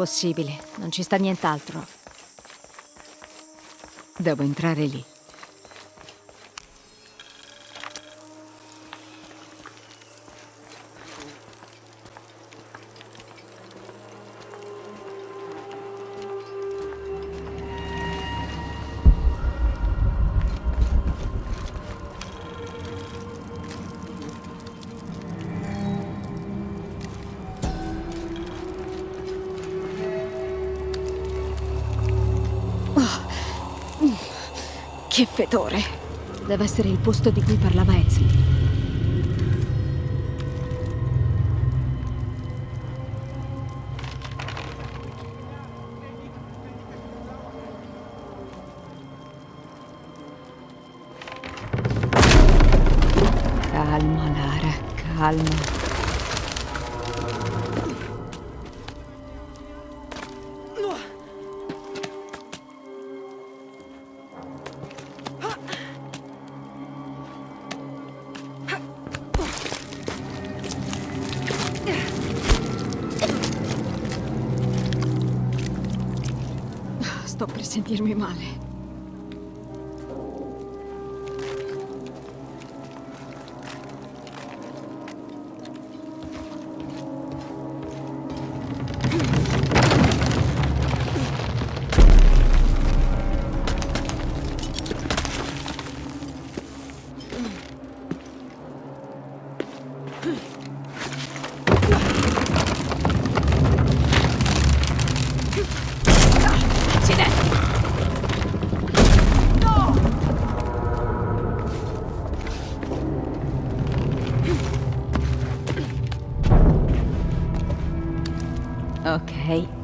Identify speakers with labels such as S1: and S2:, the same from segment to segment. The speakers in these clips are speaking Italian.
S1: Impossibile, non ci sta nient'altro. Devo entrare lì. Che fetore! Deve essere il posto di cui parlava Ezio. Calma, Lara, calma.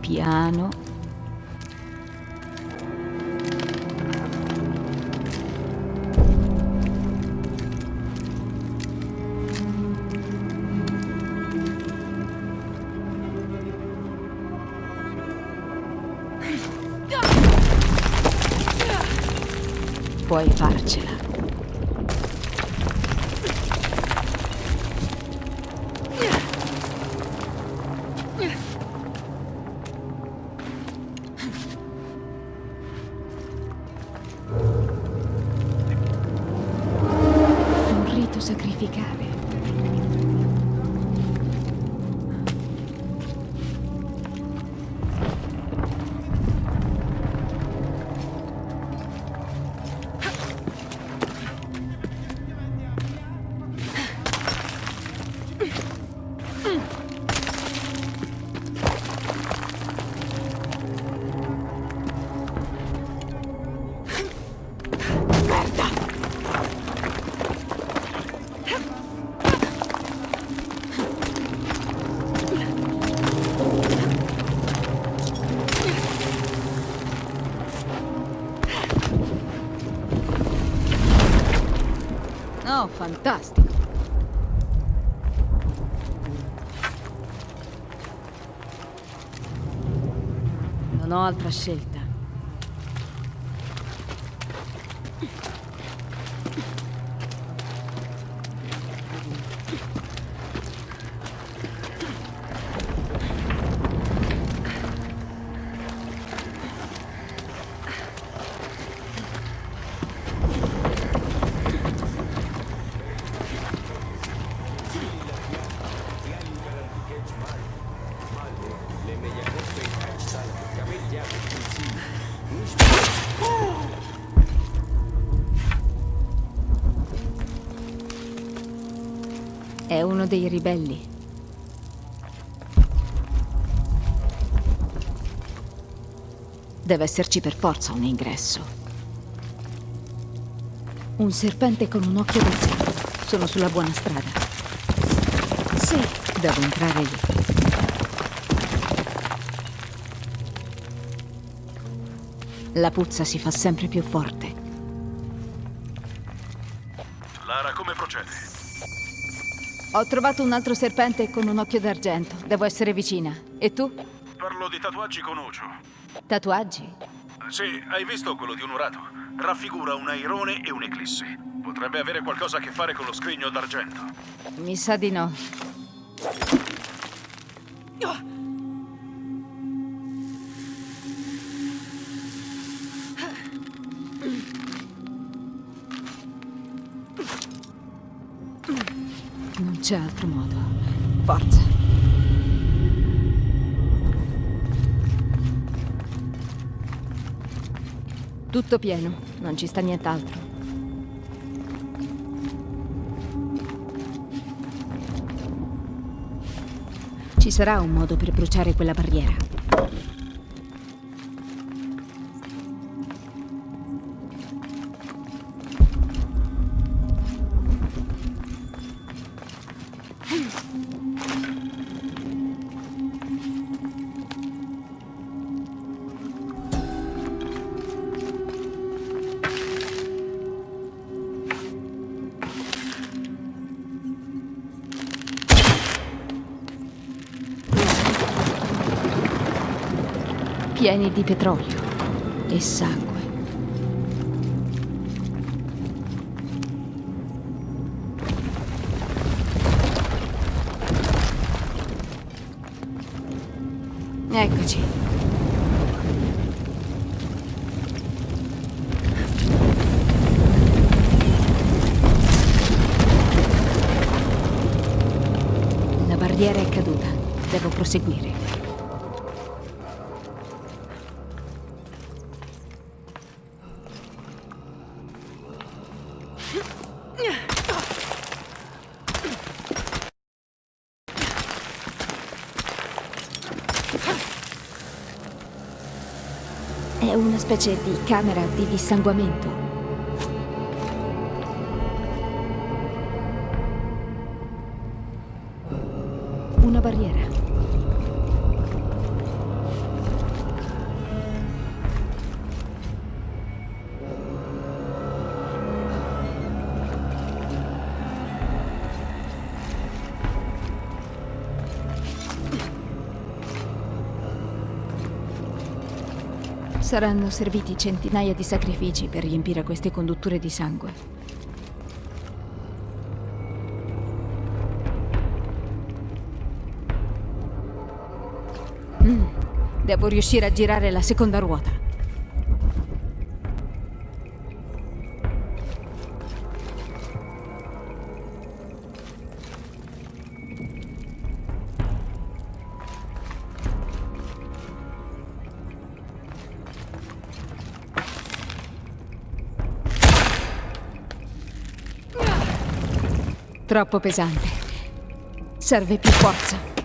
S1: Piano. Non ho uno dei ribelli. Deve esserci per forza un ingresso. Un serpente con un occhio d'azzurro. Sono sulla buona strada. Sì, devo entrare lì. La puzza si fa sempre più forte. Ho trovato un altro serpente con un occhio d'argento. Devo essere vicina. E tu?
S2: Parlo di tatuaggi con Ucio.
S1: Tatuaggi?
S2: Sì, hai visto quello di un urato? Raffigura un airone e un'eclissi. Potrebbe avere qualcosa a che fare con lo scrigno d'argento.
S1: Mi sa di no. C'è altro modo. Forza. Tutto pieno, non ci sta nient'altro. Ci sarà un modo per bruciare quella barriera. Di petrolio e sangue. Eccoci. La barriera è caduta. Devo proseguire. Specie di camera di dissanguamento. Una barriera. Saranno serviti centinaia di sacrifici per riempire queste condutture di sangue. Mm, devo riuscire a girare la seconda ruota. Troppo pesante. Serve più forza.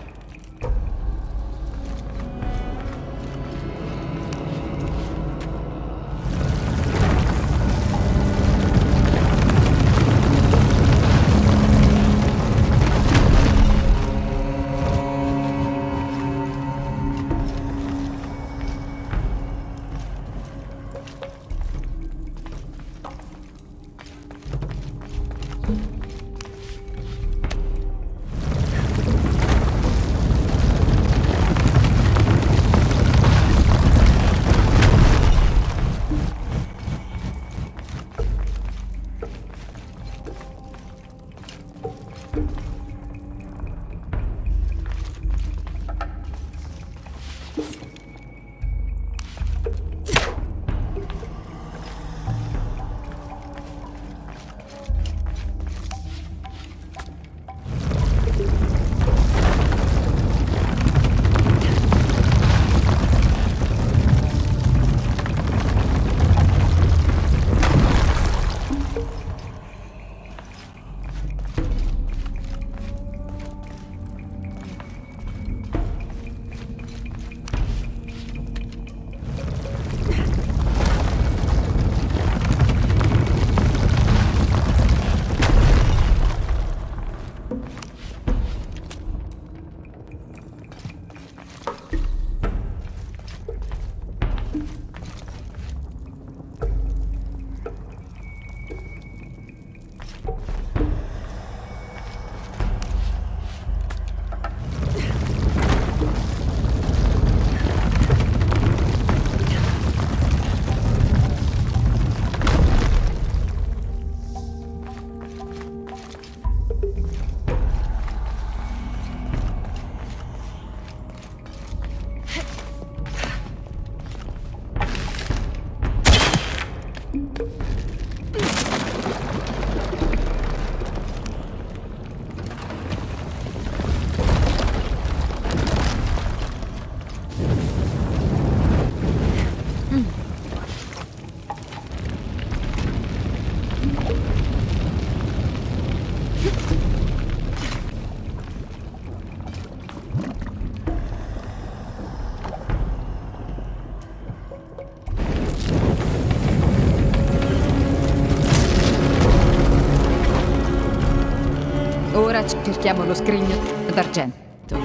S1: Cerchiamo lo scrigno d'argento.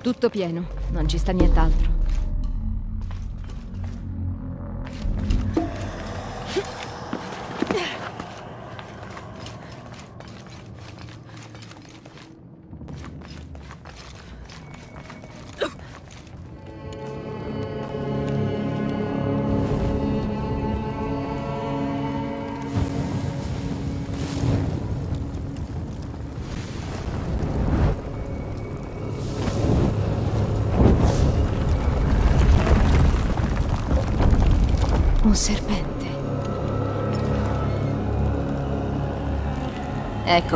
S1: Tutto pieno, non ci sta nient'altro.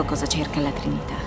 S1: Ecco cosa cerca la Trinità.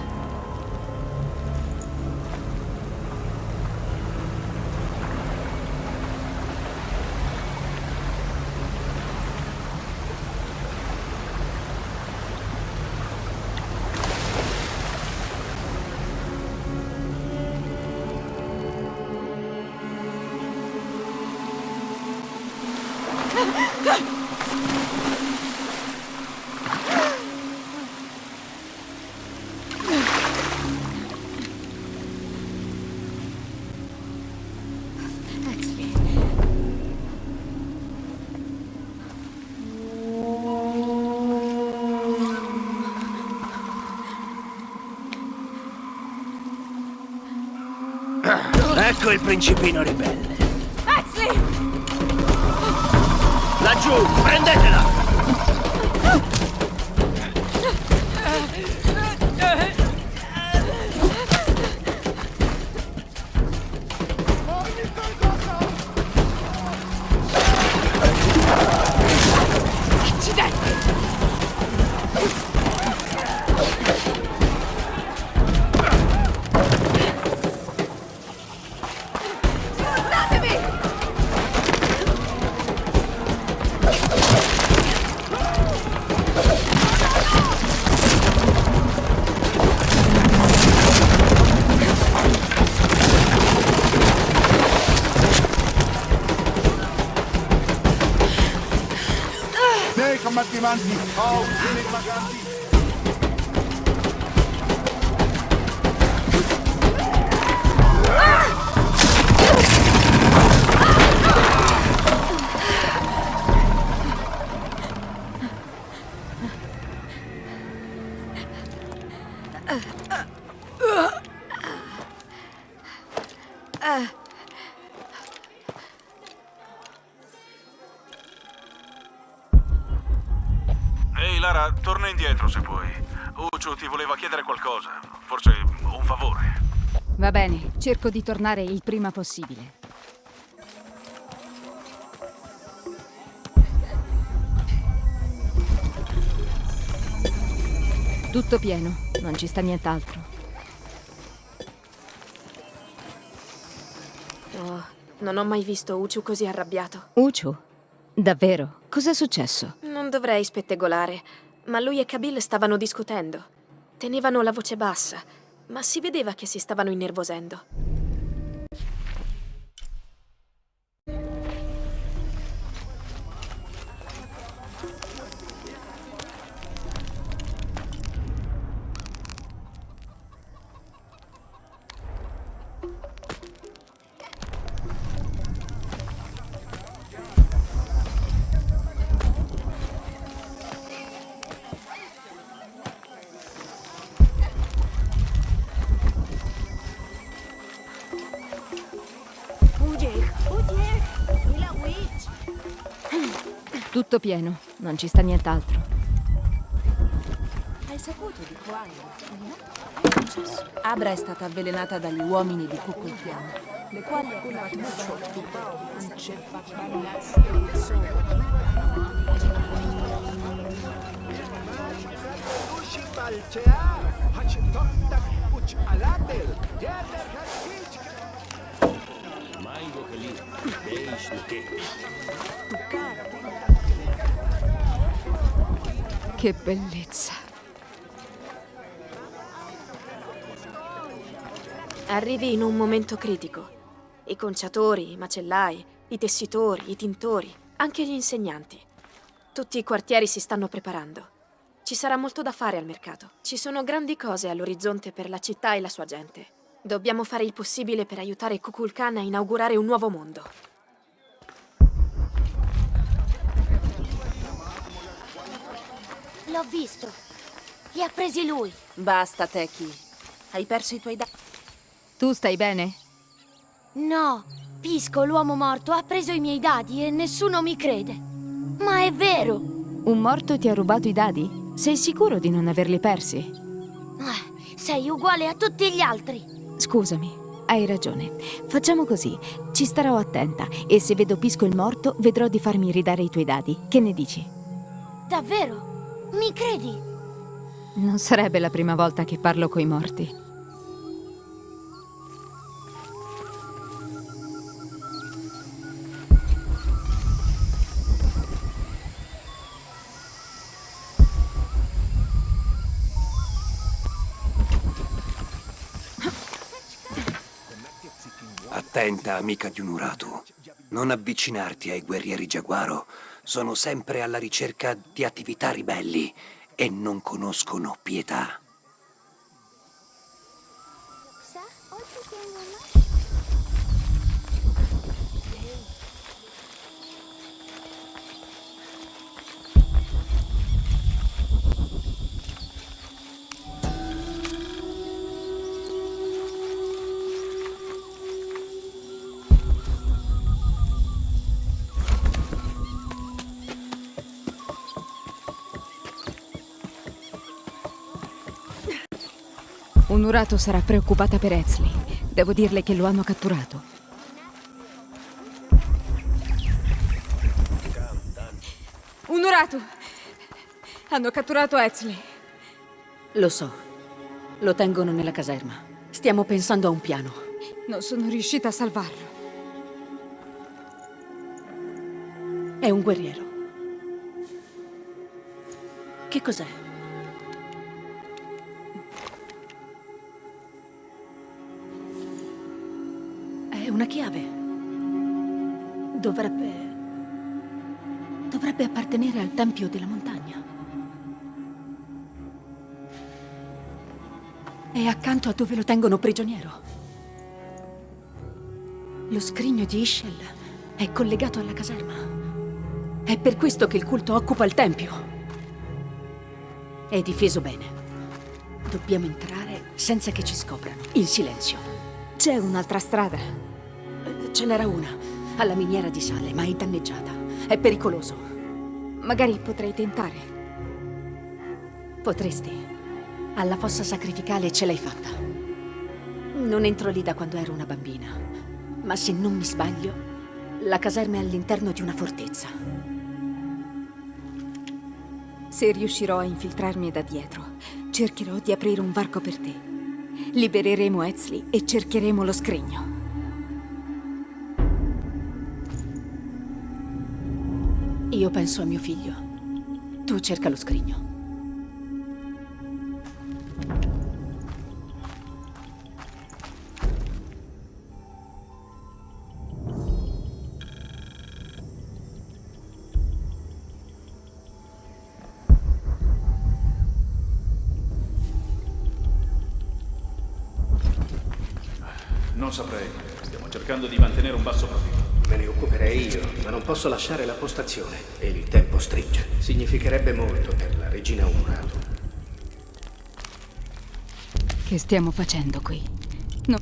S3: Ecco il principino ribelle.
S1: Exley!
S3: Laggiù, prendetela!
S2: Indietro se puoi. Uccio ti voleva chiedere qualcosa. Forse un favore.
S1: Va bene, cerco di tornare il prima possibile. Tutto pieno, non ci sta nient'altro.
S4: Oh, non ho mai visto Uchu così arrabbiato.
S1: Uchu? Davvero? Cos'è successo?
S4: Non dovrei spettegolare, ma lui e Kabil stavano discutendo. Tenevano la voce bassa, ma si vedeva che si stavano innervosendo.
S1: Tutto pieno, non ci sta nient'altro.
S5: Hai saputo di quando? Abra è stata avvelenata dagli uomini di Kukulkan, le quali hanno provato mucho
S1: Che bellezza.
S4: Arrivi in un momento critico. I conciatori, i macellai, i tessitori, i tintori, anche gli insegnanti. Tutti i quartieri si stanno preparando. Ci sarà molto da fare al mercato. Ci sono grandi cose all'orizzonte per la città e la sua gente. Dobbiamo fare il possibile per aiutare Kukulkan a inaugurare un nuovo mondo.
S6: L'ho visto. Li ha presi lui.
S5: Basta, Teki. Hai perso i tuoi dadi.
S1: Tu stai bene?
S6: No, Pisco, l'uomo morto, ha preso i miei dadi e nessuno mi crede. Ma è vero.
S1: Un morto ti ha rubato i dadi? Sei sicuro di non averli persi?
S6: Ah, sei uguale a tutti gli altri.
S1: Scusami, hai ragione. Facciamo così. Ci starò attenta e se vedo Pisco il morto, vedrò di farmi ridare i tuoi dadi. Che ne dici?
S6: Davvero? Mi credi?
S1: Non sarebbe la prima volta che parlo coi morti.
S3: Attenta, amica di Unuratu. Non avvicinarti ai guerrieri giaguaro. Sono sempre alla ricerca di attività ribelli e non conoscono pietà.
S1: Unurato sarà preoccupata per Ezli. Devo dirle che lo hanno catturato. Unurato! Hanno catturato Ezli.
S7: Lo so. Lo tengono nella caserma. Stiamo pensando a un piano.
S1: Non sono riuscita a salvarlo.
S7: È un guerriero. Che cos'è? Tempio della Montagna. È accanto a dove lo tengono prigioniero. Lo scrigno di Ishel è collegato alla caserma. È per questo che il culto occupa il Tempio. È difeso bene. Dobbiamo entrare senza che ci scoprano, in silenzio.
S1: C'è un'altra strada.
S7: Eh, Ce n'era una, alla miniera di sale, ma è danneggiata. È pericoloso.
S1: Magari potrei tentare.
S7: Potresti. Alla fossa sacrificale ce l'hai fatta. Non entro lì da quando ero una bambina. Ma se non mi sbaglio, la caserma è all'interno di una fortezza.
S1: Se riuscirò a infiltrarmi da dietro, cercherò di aprire un varco per te. Libereremo Ezli e cercheremo lo scrigno.
S7: Io penso a mio figlio. Tu cerca lo scrigno.
S8: Posso lasciare la postazione. E il tempo stringe. Significherebbe molto per la regina Umurato.
S1: Che stiamo facendo qui? No.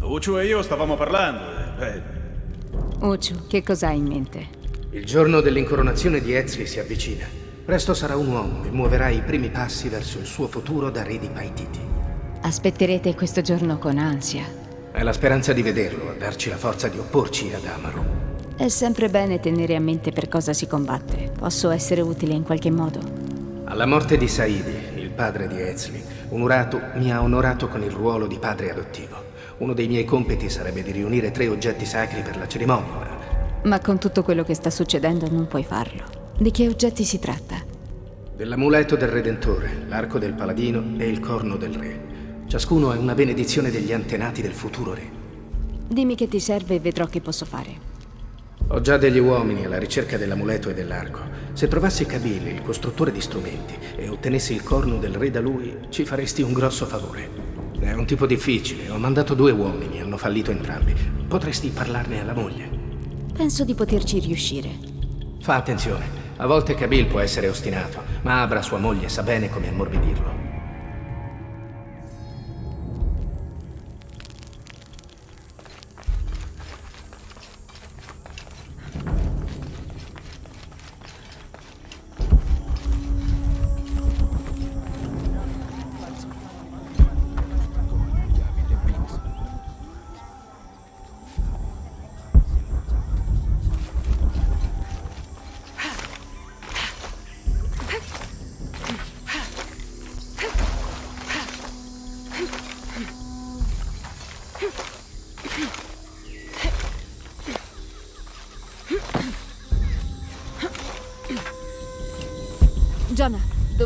S2: Uchu e io stavamo parlando. e, Beh,
S1: Uchu, che cosa hai in mente?
S8: Il giorno dell'incoronazione di Ezri si avvicina. Presto sarà un uomo e muoverà i primi passi verso il suo futuro da re di Paititi.
S1: Aspetterete questo giorno con ansia.
S8: È la speranza di vederlo a darci la forza di opporci ad Amaru.
S1: È sempre bene tenere a mente per cosa si combatte. Posso essere utile in qualche modo?
S8: Alla morte di Saidi, il padre di Ezli, Unurato mi ha onorato con il ruolo di padre adottivo. Uno dei miei compiti sarebbe di riunire tre oggetti sacri per la cerimonia, ma
S1: con tutto quello che sta succedendo non puoi farlo. Di che oggetti si tratta?
S8: Dell'amuleto del Redentore, l'arco del paladino e il corno del re. Ciascuno è una benedizione degli antenati del futuro re.
S7: Dimmi che ti serve e vedrò che posso fare.
S8: Ho già degli uomini alla ricerca dell'amuleto e dell'arco. Se trovassi Kabil, il costruttore di strumenti, e ottenessi il corno del re da lui, ci faresti un grosso favore. È un tipo difficile, ho mandato due uomini, hanno fallito entrambi. Potresti parlarne alla moglie.
S7: Penso di poterci riuscire.
S8: Fa attenzione, a volte Kabil può essere ostinato, ma Abra, sua moglie, sa bene come ammorbidirlo.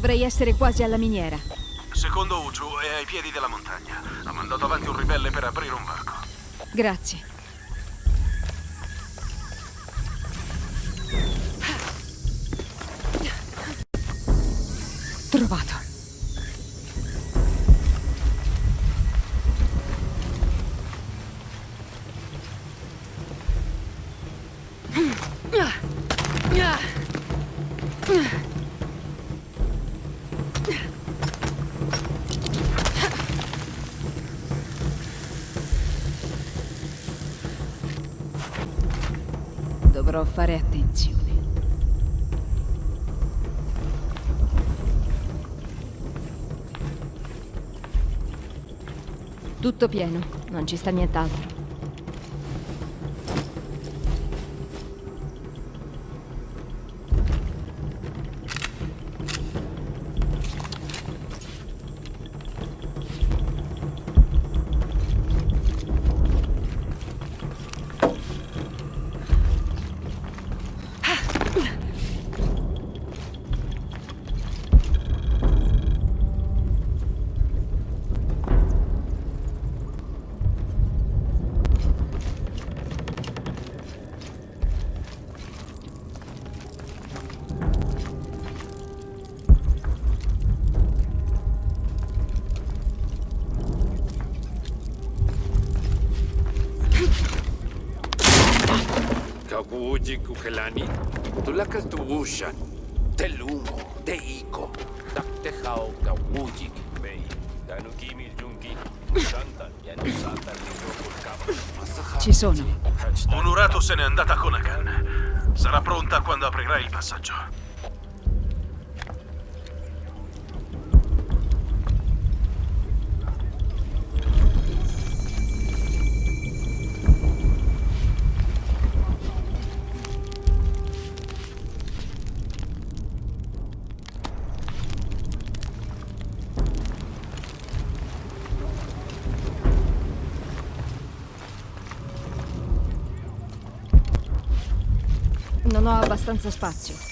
S1: Dovrei essere quasi alla miniera.
S2: Secondo Uju è ai piedi della montagna. Ha mandato avanti un ribelle per aprire un varco.
S1: Grazie. Tutto pieno, non ci sta nient'altro.
S9: Kukelani, tulakas tuwushan, telumo, deiko, daktehao kawuji mei, danu kimi jungi, santa, yanu santa,
S1: Ci sono.
S2: Unurato se n'è andata con Agan. Sarà pronta quando aprirà il passaggio.
S1: Abbastanza spazio.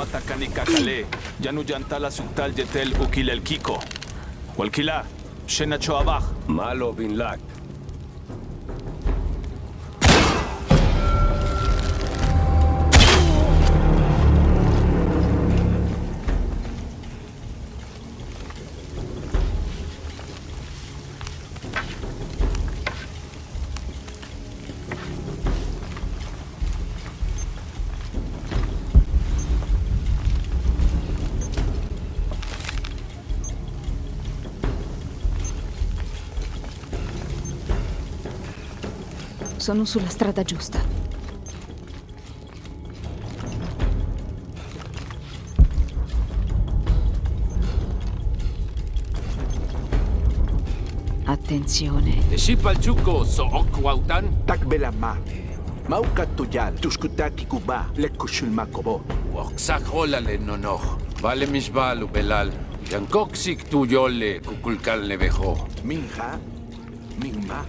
S10: Wamatakani kakale, yanu yantala suktal yetel ukil el kiko. Walkila, shena choabaj.
S9: Malo bin lak.
S1: Sono sulla strada giusta.
S10: attenzione.
S11: Shipalchuko so okwautan.
S12: Takbela mate. Mauka tuyal, tuskutaki kuba, lekushul makobo.
S11: Waksakola le nonoch. Vale misbalu belal. Yankoksik tuyole kukulkal nevejo.
S12: Minja, mingma.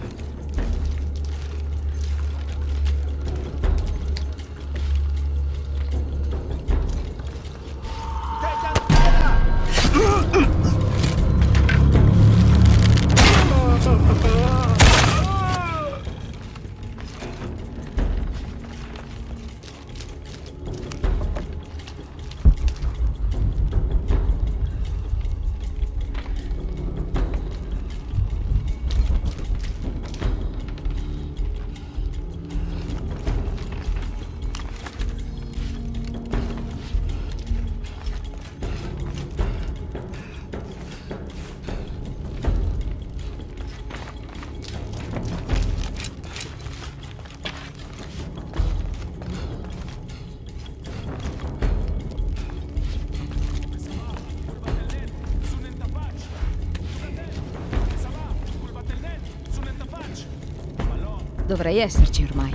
S10: Dovrei esserci ormai.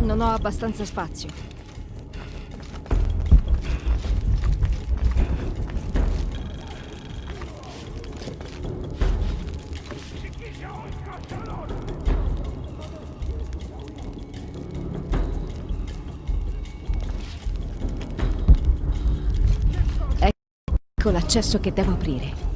S10: Non ho abbastanza spazio. Ecco l'accesso che devo aprire.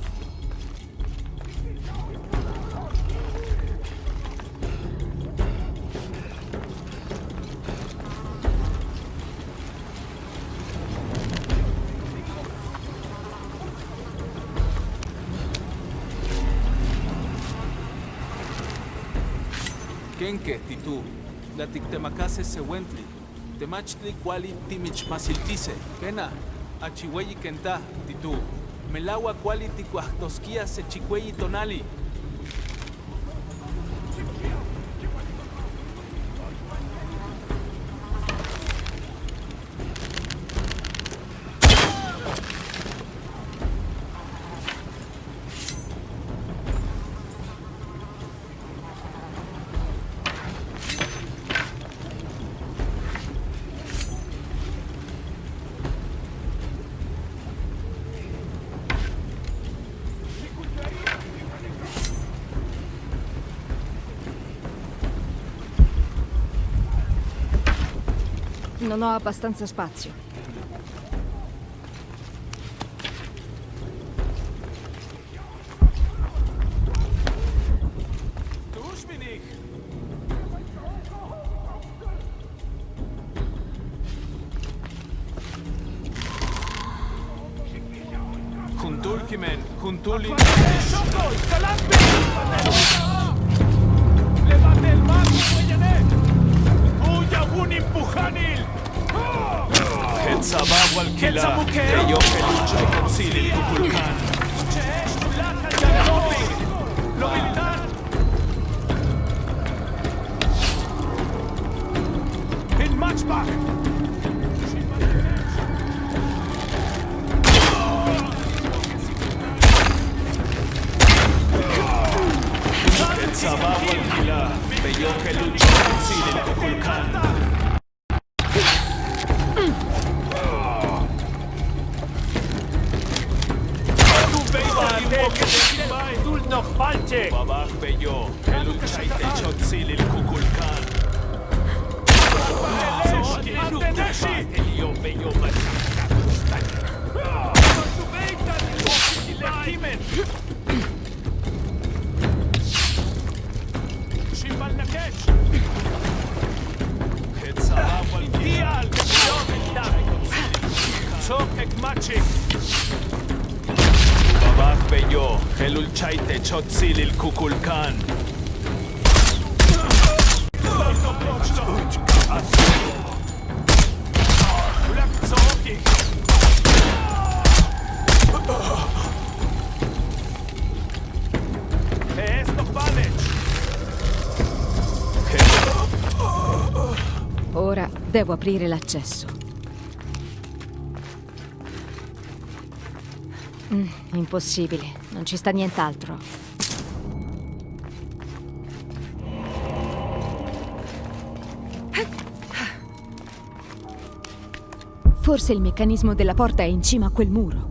S1: Tlatictemacase Sehuentli, Temachtli Kuali Timichmasiltise, Kena, Achihueyi Kenta, Titú, Melawa Kuali Ticuachtosquía Sechicueyi Tonali,
S10: Non ho abbastanza spazio.
S1: Beyo. Pelucha y
S10: Ora devo aprire l'accesso. Mm, impossibile, non ci sta nient'altro.
S1: Forse il meccanismo della porta è in cima a quel muro.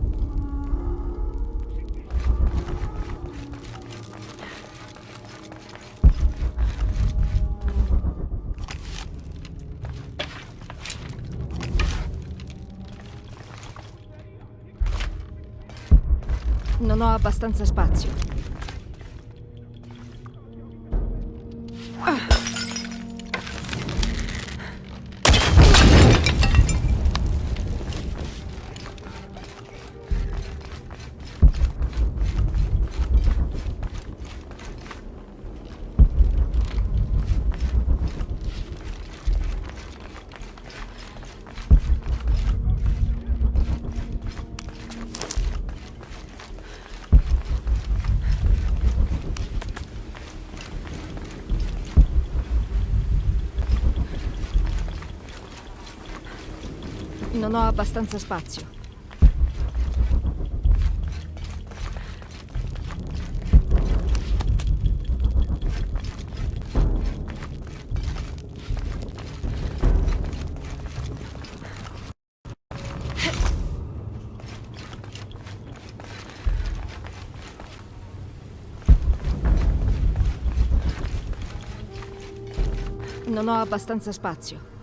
S1: Non ho abbastanza spazio. Non ho abbastanza spazio. Non ho abbastanza spazio.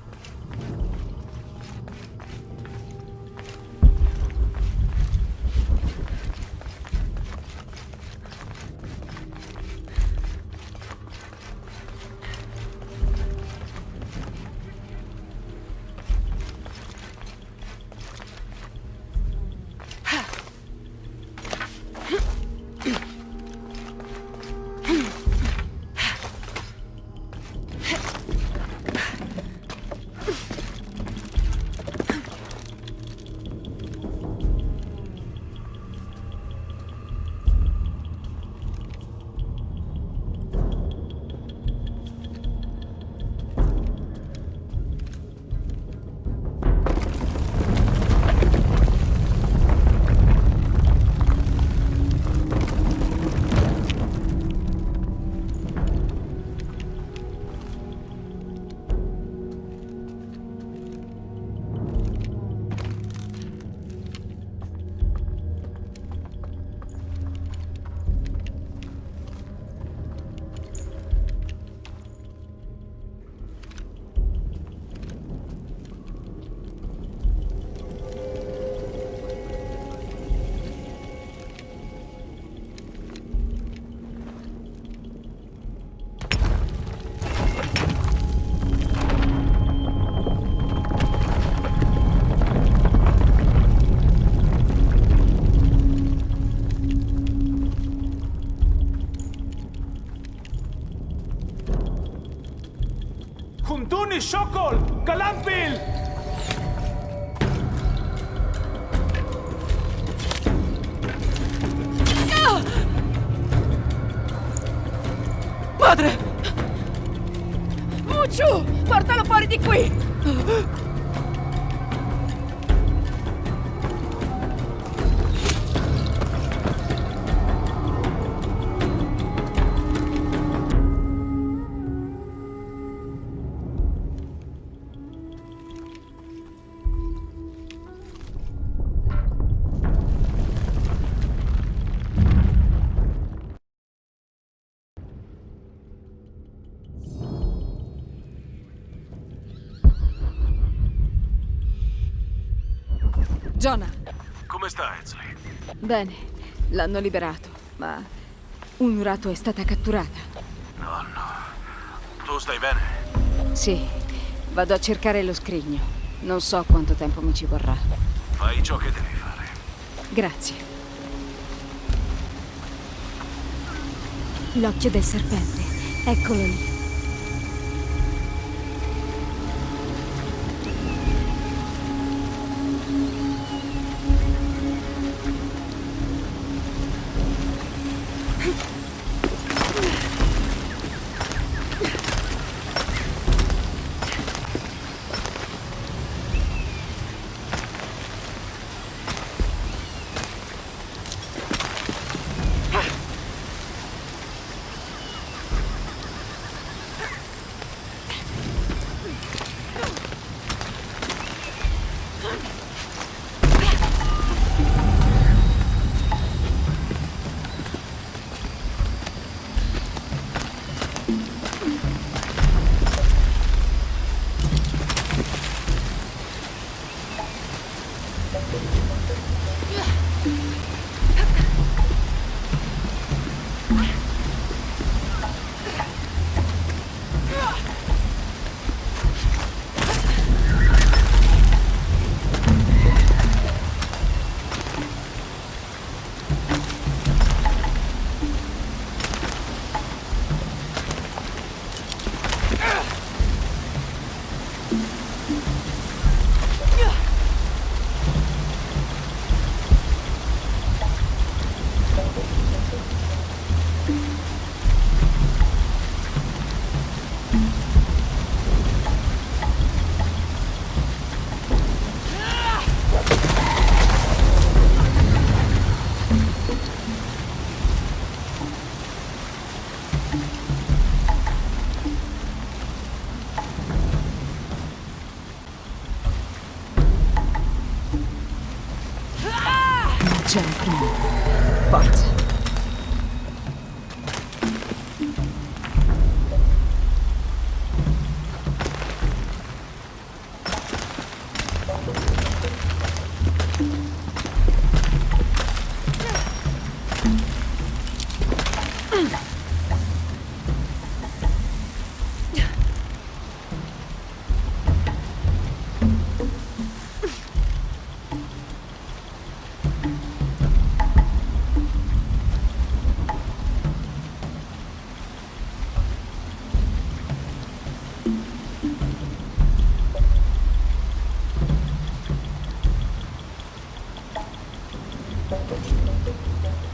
S7: कलम Jonah,
S2: Come sta, Ezley?
S1: Bene, l'hanno liberato, ma Unurato è stata catturata.
S2: Tu stai bene?
S1: Sì, vado a cercare lo scrigno. Non so quanto tempo mi ci vorrà.
S2: Fai ciò che devi fare.
S1: Grazie. L'occhio del serpente, eccolo lì.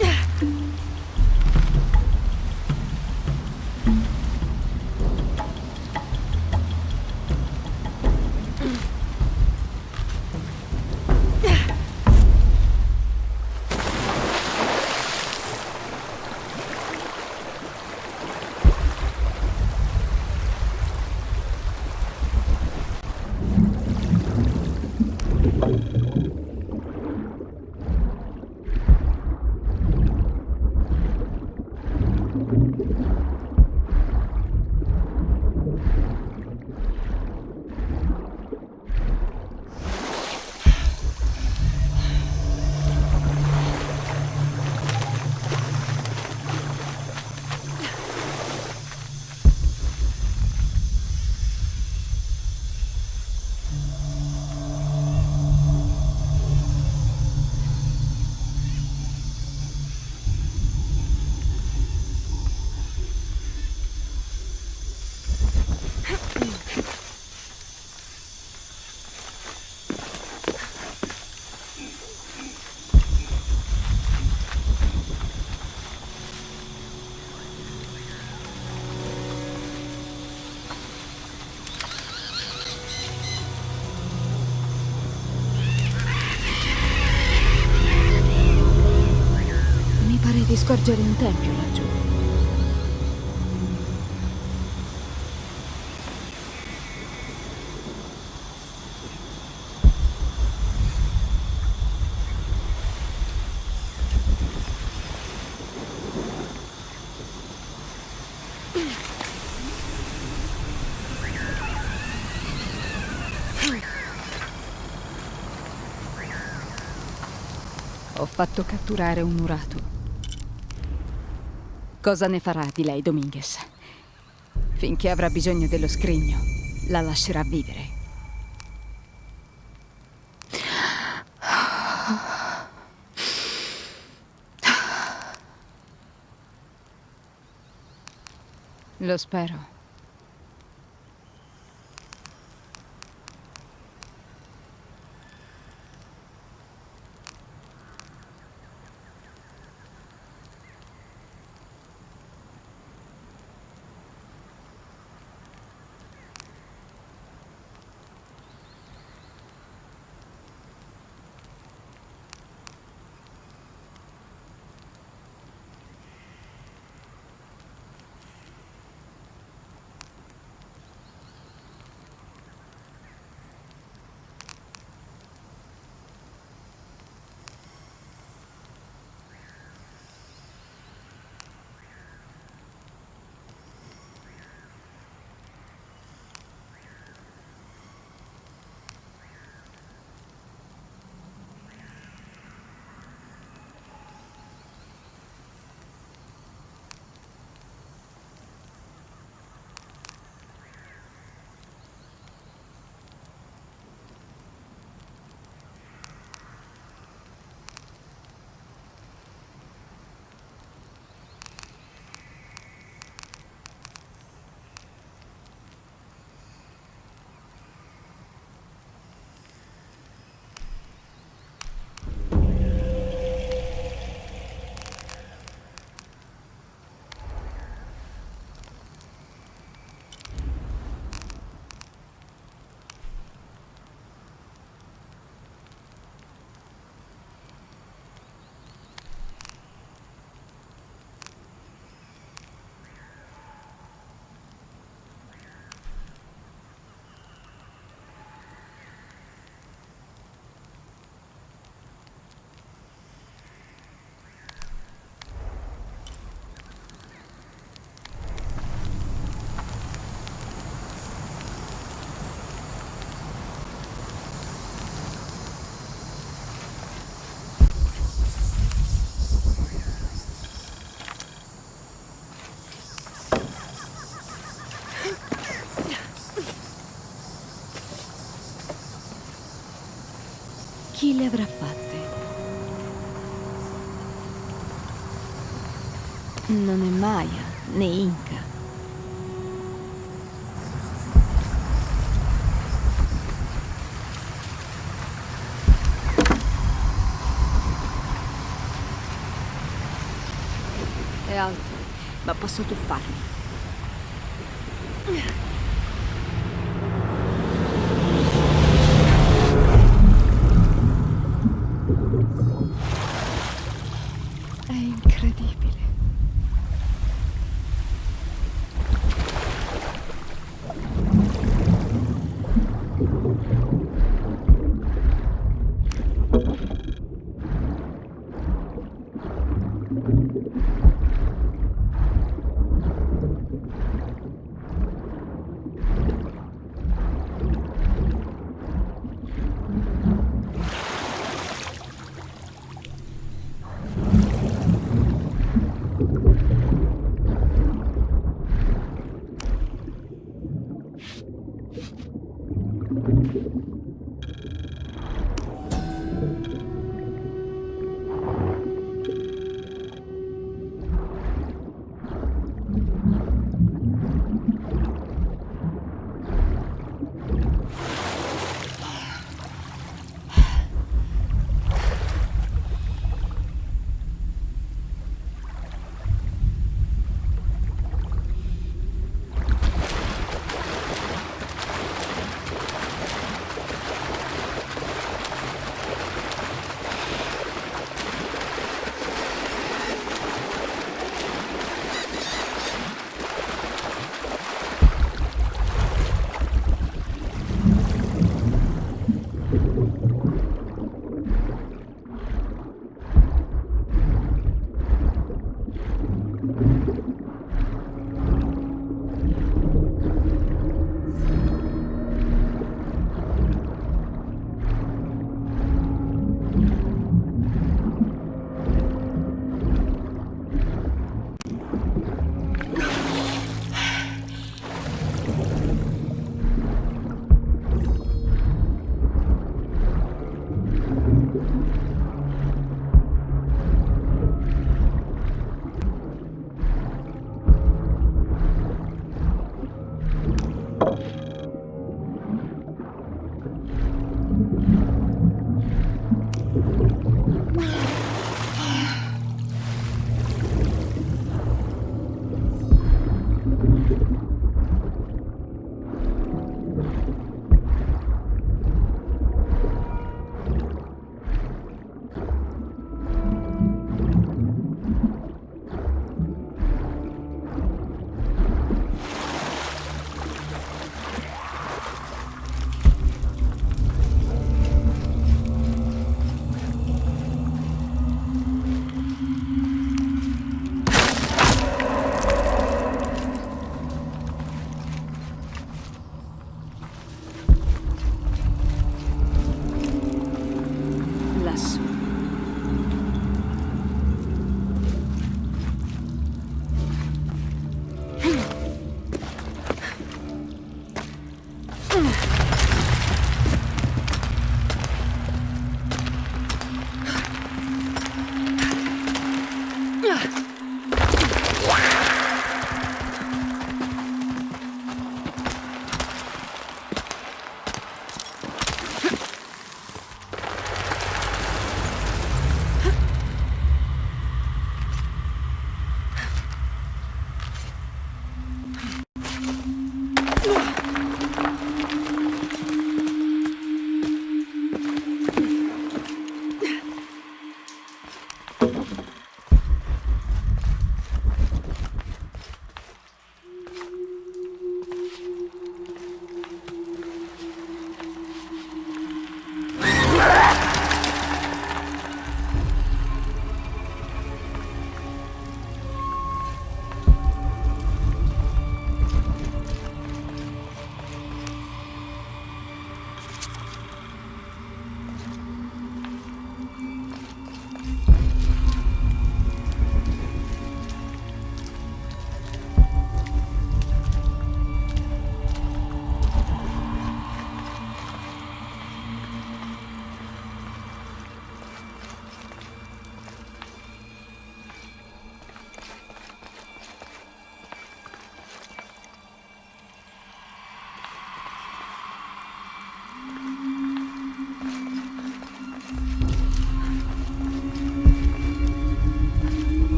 S1: えっ? Scorgere un tempio laggiù. Ho fatto catturare un Uratu. Cosa ne farà di lei, Dominguez? Finché avrà bisogno dello scrigno, la lascerà vivere. Lo spero.
S5: Le avrà fatte? Non è Maya né Inca.
S1: È alto, ma posso tuffarmi.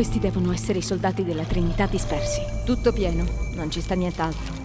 S1: Questi devono essere i soldati della Trinità dispersi.
S13: Tutto pieno, non ci sta nient'altro.